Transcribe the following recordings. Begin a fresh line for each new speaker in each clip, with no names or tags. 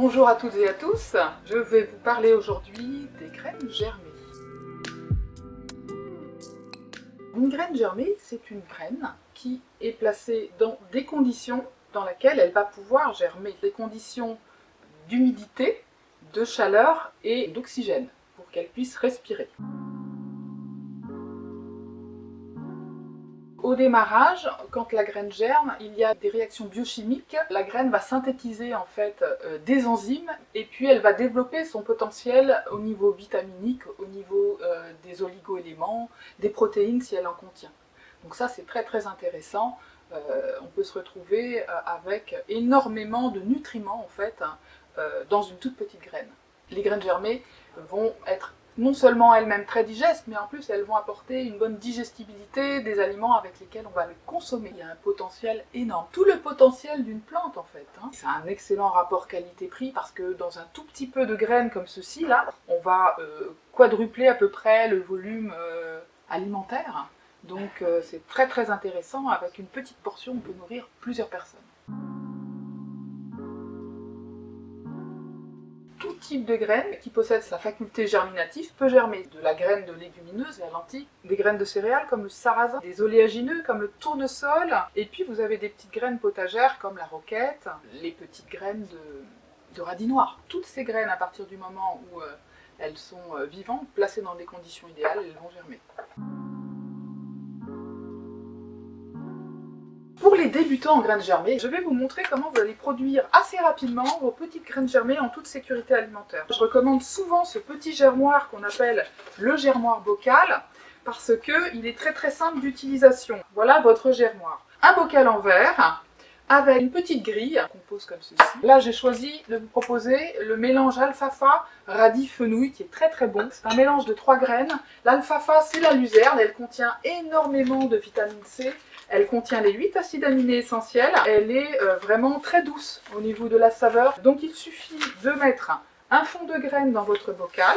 Bonjour à toutes et à tous, je vais vous parler aujourd'hui des graines germées. Une graine germée, c'est une graine qui est placée dans des conditions dans lesquelles elle va pouvoir germer. Des conditions d'humidité, de chaleur et d'oxygène pour qu'elle puisse respirer. Au démarrage, quand la graine germe, il y a des réactions biochimiques. La graine va synthétiser en fait euh, des enzymes et puis elle va développer son potentiel au niveau vitaminique, au niveau euh, des oligo-éléments, des protéines si elle en contient. Donc ça c'est très très intéressant. Euh, on peut se retrouver avec énormément de nutriments en fait hein, dans une toute petite graine. Les graines germées vont être non seulement elles-mêmes très digestes, mais en plus elles vont apporter une bonne digestibilité des aliments avec lesquels on va les consommer. Il y a un potentiel énorme. Tout le potentiel d'une plante en fait. Hein. C'est un excellent rapport qualité-prix parce que dans un tout petit peu de graines comme ceci là, on va euh, quadrupler à peu près le volume euh, alimentaire. Donc euh, c'est très très intéressant, avec une petite portion on peut nourrir plusieurs personnes. Type de graine qui possède sa faculté germinative peut germer de la graine de légumineuse, la lentille, des graines de céréales comme le sarrasin, des oléagineux comme le tournesol, et puis vous avez des petites graines potagères comme la roquette, les petites graines de, radis noir. Toutes ces graines, à partir du moment où euh, elles sont euh, vivantes, placées dans des conditions idéales, elles vont germer. Les débutants en graines germées, je vais vous montrer comment vous allez produire assez rapidement vos petites graines germées en toute sécurité alimentaire. Je recommande souvent ce petit germoir qu'on appelle le germoir bocal parce qu'il est très très simple d'utilisation. Voilà votre germoir. Un bocal en verre avec une petite grille qu'on pose comme ceci. Là, j'ai choisi de vous proposer le mélange alfalfa radis fenouil qui est très très bon. C'est un mélange de trois graines. L'alfalfa, c'est la luzerne, elle contient énormément de vitamine C elle contient les 8 acides aminés essentiels. Elle est euh, vraiment très douce au niveau de la saveur. Donc il suffit de mettre un fond de graines dans votre bocal,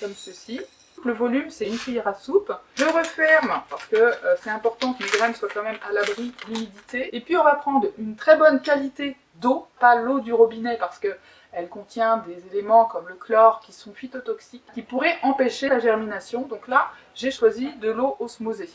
comme ceci. Le volume, c'est une cuillère à soupe. Je referme parce que euh, c'est important que les graines soient quand même à l'abri de l'humidité. Et puis on va prendre une très bonne qualité d'eau, pas l'eau du robinet parce que elle contient des éléments comme le chlore qui sont phytotoxiques, qui pourraient empêcher la germination. Donc là, j'ai choisi de l'eau osmosée.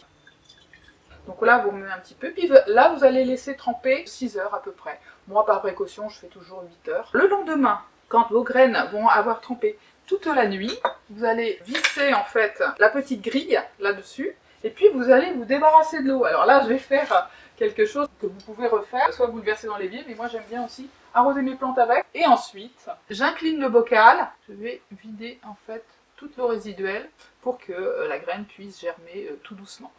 Donc là, vous remuez un petit peu, puis là, vous allez laisser tremper 6 heures à peu près. Moi, par précaution, je fais toujours 8 heures. Le lendemain, quand vos graines vont avoir trempé toute la nuit, vous allez visser en fait la petite grille là-dessus, et puis vous allez vous débarrasser de l'eau. Alors là, je vais faire quelque chose que vous pouvez refaire, soit vous le versez dans l'évier, mais moi j'aime bien aussi arroser mes plantes avec. Et ensuite, j'incline le bocal, je vais vider en fait toute l'eau résiduelle pour que euh, la graine puisse germer euh, tout doucement.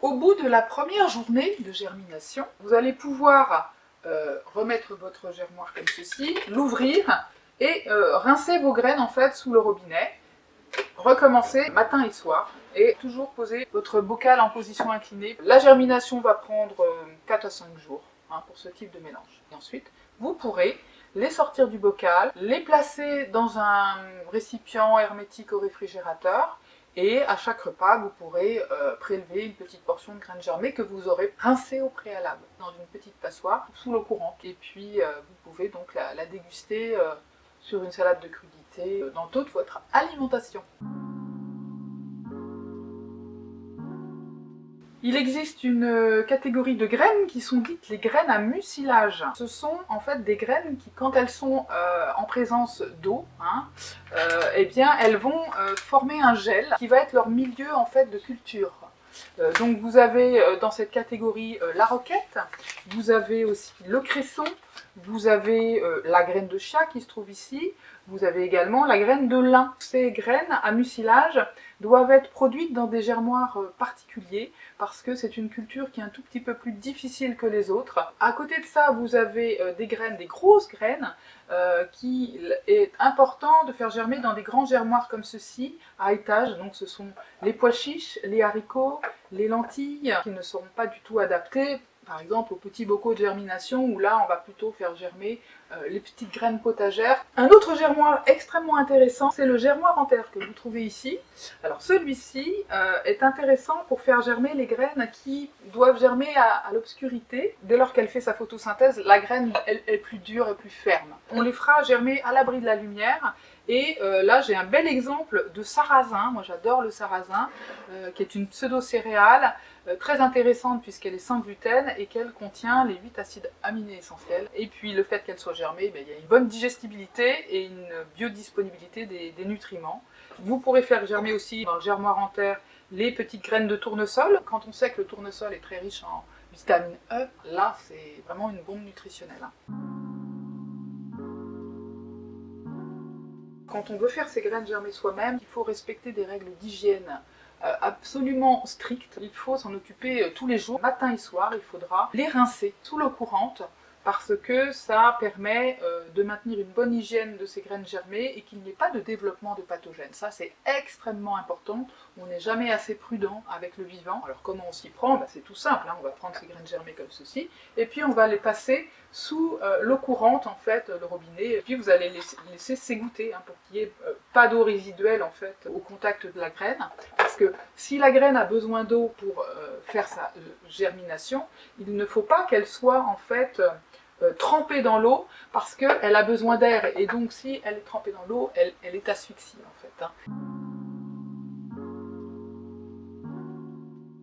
Au bout de la première journée de germination, vous allez pouvoir euh, remettre votre germoire comme ceci, l'ouvrir et euh, rincer vos graines en fait sous le robinet. Recommencer matin et soir et toujours poser votre bocal en position inclinée. La germination va prendre 4 euh, à 5 jours hein, pour ce type de mélange. Et ensuite, vous pourrez les sortir du bocal, les placer dans un récipient hermétique au réfrigérateur et à chaque repas, vous pourrez euh, prélever une petite portion de graines germées que vous aurez rincées au préalable dans une petite passoire sous l'eau courante. Et puis, vous pouvez donc la, déguster sur une salade de crudité dans toute votre alimentation. Il existe une euh, catégorie de graines qui sont dites les graines à mucilage. Ce sont en fait des graines qui, quand elles sont euh, en présence d'eau, hein, euh, eh bien elles vont former un gel qui va être leur milieu en fait de culture. donc vous avez dans cette catégorie la roquette, vous avez aussi le cresson, vous avez la graine de chat qui se trouve ici, vous avez également la graine de lin. Ces graines à mucilage doivent être produites dans des germoirs euh, particuliers parce que c'est une culture qui est un tout petit peu plus difficile que les autres. À côté de ça, vous avez euh, des graines, des grosses graines, euh, qui est important de faire germer dans des grands germoirs comme ceci, à étage. Donc ce sont les pois chiches, les haricots, les lentilles, qui ne seront pas du tout adaptés par exemple aux petits bocaux de germination où là on va plutôt faire germer euh, les petites graines potagères. Un autre germoir extrêmement intéressant, c'est le germoir en terre que vous trouvez ici. Alors celui-ci euh, est intéressant pour faire germer les graines qui doivent germer à, l'obscurité. Dès lors qu'elle fait sa photosynthèse, la graine est plus dure et plus ferme. On les fera germer à l'abri de la lumière et euh, là, j'ai un bel exemple de sarrasin. Moi, j'adore le sarrasin, euh, qui est une pseudo-céréale euh, très intéressante puisqu'elle est sans gluten et qu'elle contient les 8 acides aminés essentiels. Et puis, le fait qu'elle soit germée, ben, il y a une bonne digestibilité et une biodisponibilité des, nutriments. Vous pourrez faire germer aussi dans le germoir en terre les petites graines de tournesol. Quand on sait que le tournesol est très riche en vitamine E, là, c'est vraiment une bombe nutritionnelle. Quand on veut faire ses graines germer soi-même, il faut respecter des règles d'hygiène euh, absolument strictes. Il faut s'en occuper euh, tous les jours, matin et soir, il faudra les rincer sous l'eau courante parce que ça permet euh, de maintenir une bonne hygiène de ces graines germées et qu'il n'y ait pas de développement de pathogènes. Ça, c'est extrêmement important. On n'est jamais assez prudent avec le vivant. Alors, comment on s'y prend? Ben, C'est tout simple. Hein. On va prendre ces graines germées comme ceci, et puis on va les passer sous euh, l'eau courante, en fait, le robinet, et puis vous allez les laisser s'égoutter hein, pour qu'il n'y ait euh, pas d'eau résiduelle, en fait, au contact de la graine. Parce que si la graine a besoin d'eau pour faire sa germination, il ne faut pas qu'elle soit, en fait, euh, trempée dans l'eau parce qu'elle a besoin d'air et donc si elle est trempée dans l'eau, elle, est asphyxiée en fait. Hein.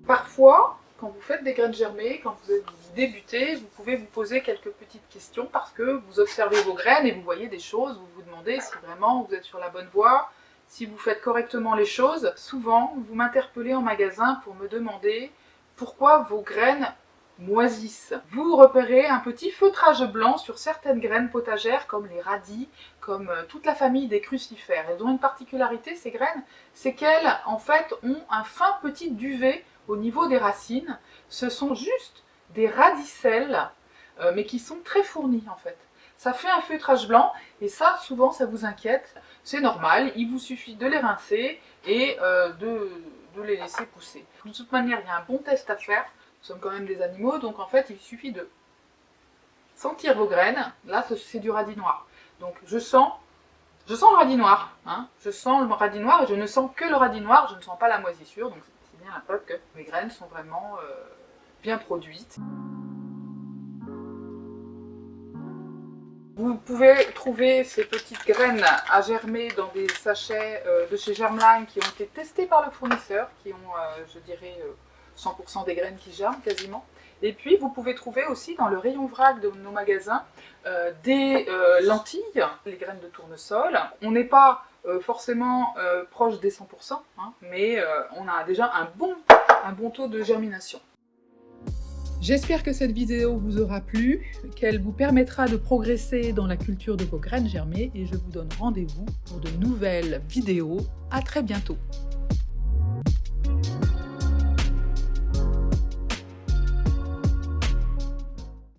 Parfois, quand vous faites des graines germées, quand vous débutez, vous pouvez vous poser quelques petites questions parce que vous observez vos graines et vous voyez des choses, vous vous demandez si vraiment vous êtes sur la bonne voie, si vous faites correctement les choses. Souvent, vous m'interpellez en magasin pour me demander pourquoi vos graines moisissent. Vous repérez un petit feutrage blanc sur certaines graines potagères comme les radis, comme euh, toute la famille des crucifères. Elles ont une particularité, ces graines, c'est qu'elles en fait ont un fin petit duvet au niveau des racines. Ce sont juste des radicelles, euh, mais qui sont très fournies en fait. Ça fait un feutrage blanc, et ça, souvent, ça vous inquiète. C'est normal, il vous suffit de les rincer et euh, de, de les laisser pousser. De toute manière, il y a un bon test à faire nous sommes quand même des animaux, donc en fait il suffit de sentir vos graines. Là c'est du radis noir. Donc je sens, je sens le radis noir, hein. je sens le radis noir et je ne sens que le radis noir, je ne sens pas la moisissure, donc c'est bien la preuve que mes graines sont vraiment euh, bien produites. Vous pouvez trouver ces petites graines à germer dans des sachets euh, de chez Germline qui ont été testés par le fournisseur, qui ont, euh, je dirais, 100% des graines qui germent quasiment. Et puis vous pouvez trouver aussi dans le rayon vrac de nos magasins euh, des euh, lentilles, les graines de tournesol. On n'est pas euh, forcément proche des 100%, hein, mais on a déjà un bon, un bon taux de germination. J'espère que cette vidéo vous aura plu, qu'elle vous permettra de progresser dans la culture de vos graines germées et je vous donne rendez-vous pour de nouvelles vidéos. À très bientôt